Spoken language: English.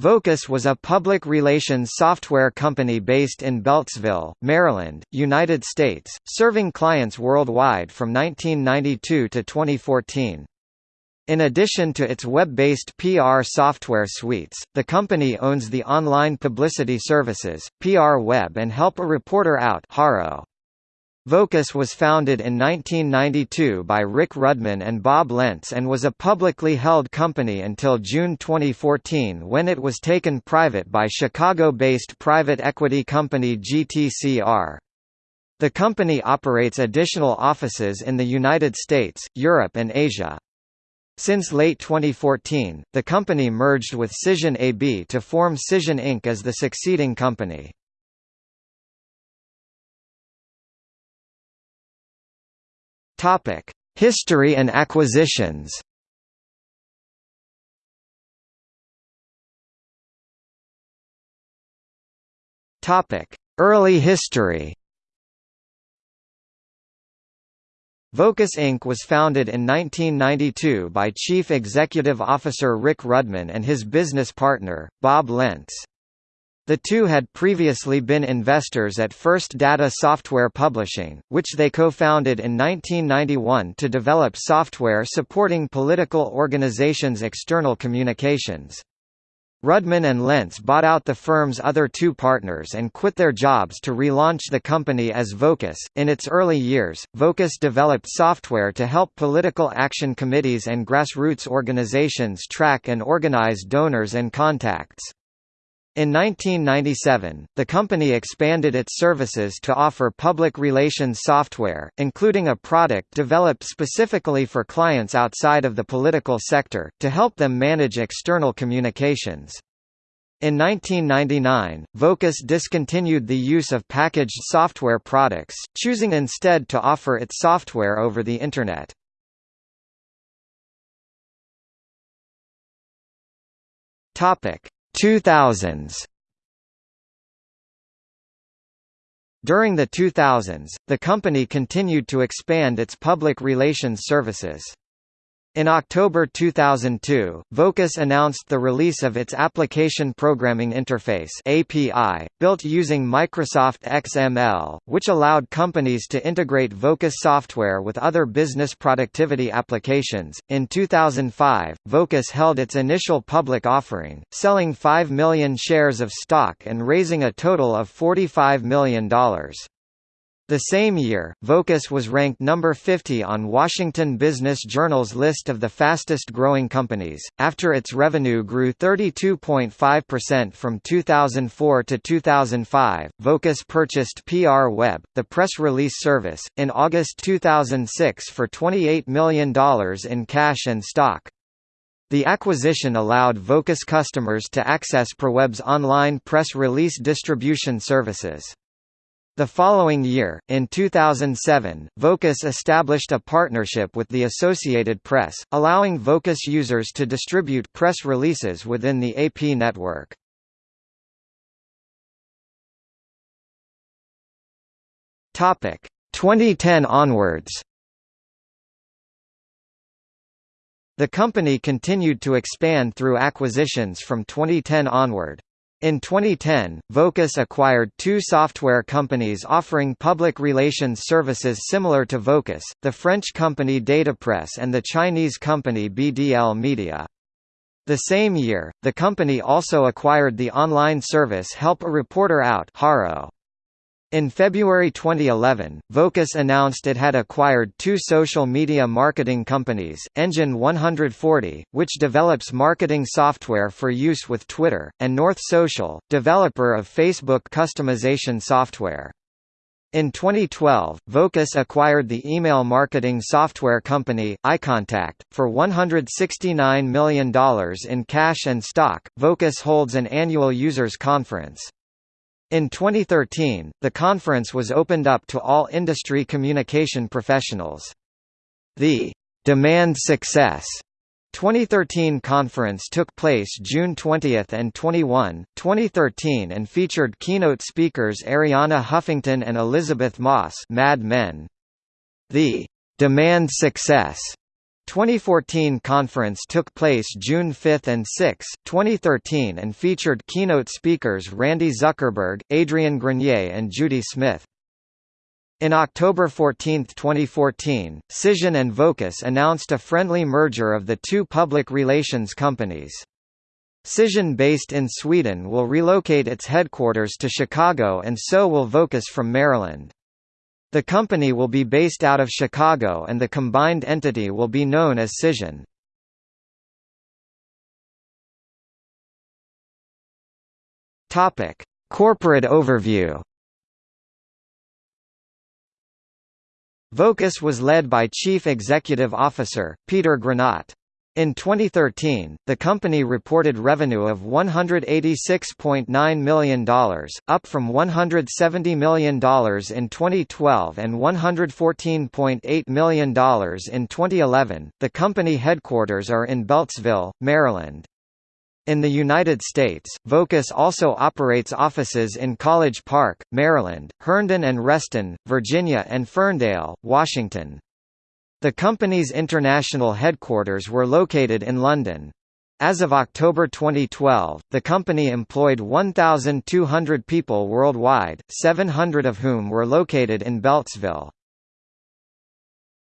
Vocus was a public relations software company based in Beltsville, Maryland, United States, serving clients worldwide from 1992 to 2014. In addition to its web-based PR software suites, the company owns the online publicity services, PR Web and Help a Reporter Out Haro. Vocus was founded in 1992 by Rick Rudman and Bob Lentz and was a publicly held company until June 2014 when it was taken private by Chicago-based private equity company GTCR. The company operates additional offices in the United States, Europe and Asia. Since late 2014, the company merged with Cision AB to form Cision Inc. as the succeeding company. Topic: History and acquisitions. Topic: Early history. Vocus Inc. was founded in 1992 by Chief Executive Officer Rick Rudman and his business partner, Bob Lentz. The two had previously been investors at First Data Software Publishing, which they co-founded in 1991 to develop software supporting political organizations' external communications. Rudman and Lentz bought out the firm's other two partners and quit their jobs to relaunch the company as Vocus. In its early years, Vocus developed software to help political action committees and grassroots organizations track and organize donors and contacts. In 1997, the company expanded its services to offer public relations software, including a product developed specifically for clients outside of the political sector, to help them manage external communications. In 1999, Vocus discontinued the use of packaged software products, choosing instead to offer its software over the Internet. Topic 2000s During the 2000s, the company continued to expand its public relations services. In October 2002, Vocus announced the release of its Application Programming Interface (API), built using Microsoft XML, which allowed companies to integrate Vocus software with other business productivity applications. In 2005, Vocus held its initial public offering, selling 5 million shares of stock and raising a total of $45 million. The same year, Vocus was ranked number 50 on Washington Business Journal's list of the fastest-growing companies, after its revenue grew 32.5% from 2004 to 2005. Vocus purchased PR Web, the press release service, in August 2006 for $28 million in cash and stock. The acquisition allowed Vocus customers to access PR Web's online press release distribution services. The following year, in 2007, Vocus established a partnership with the Associated Press, allowing Vocus users to distribute press releases within the AP network. Topic 2010 onwards. The company continued to expand through acquisitions from 2010 onward. In 2010, Vocus acquired two software companies offering public relations services similar to Vocus, the French company Datapresse and the Chinese company BDL Media. The same year, the company also acquired the online service Help a Reporter Out Haro. In February 2011, Vocus announced it had acquired two social media marketing companies, Engine 140, which develops marketing software for use with Twitter, and North Social, developer of Facebook customization software. In 2012, Vocus acquired the email marketing software company, iContact, for $169 million in cash and stock. Vocus holds an annual users conference. In 2013, the conference was opened up to all industry communication professionals. The Demand Success 2013 conference took place June 20 and 21, 2013 and featured keynote speakers Arianna Huffington and Elisabeth Moss Mad Men. The Demand Success 2014 conference took place June 5 and 6, 2013 and featured keynote speakers Randy Zuckerberg, Adrian Grenier and Judy Smith. In October 14, 2014, Cision and Vocus announced a friendly merger of the two public relations companies. Cision based in Sweden will relocate its headquarters to Chicago and so will Vocus from Maryland. The company will be based out of Chicago and the combined entity will be known as Cision. Corporate overview Vocus was led by Chief Executive Officer, Peter Granath. In 2013, the company reported revenue of $186.9 million, up from $170 million in 2012 and $114.8 million in 2011. The company headquarters are in Beltsville, Maryland. In the United States, Vocus also operates offices in College Park, Maryland, Herndon and Reston, Virginia and Ferndale, Washington. The company's international headquarters were located in London. As of October 2012, the company employed 1,200 people worldwide, 700 of whom were located in Beltsville.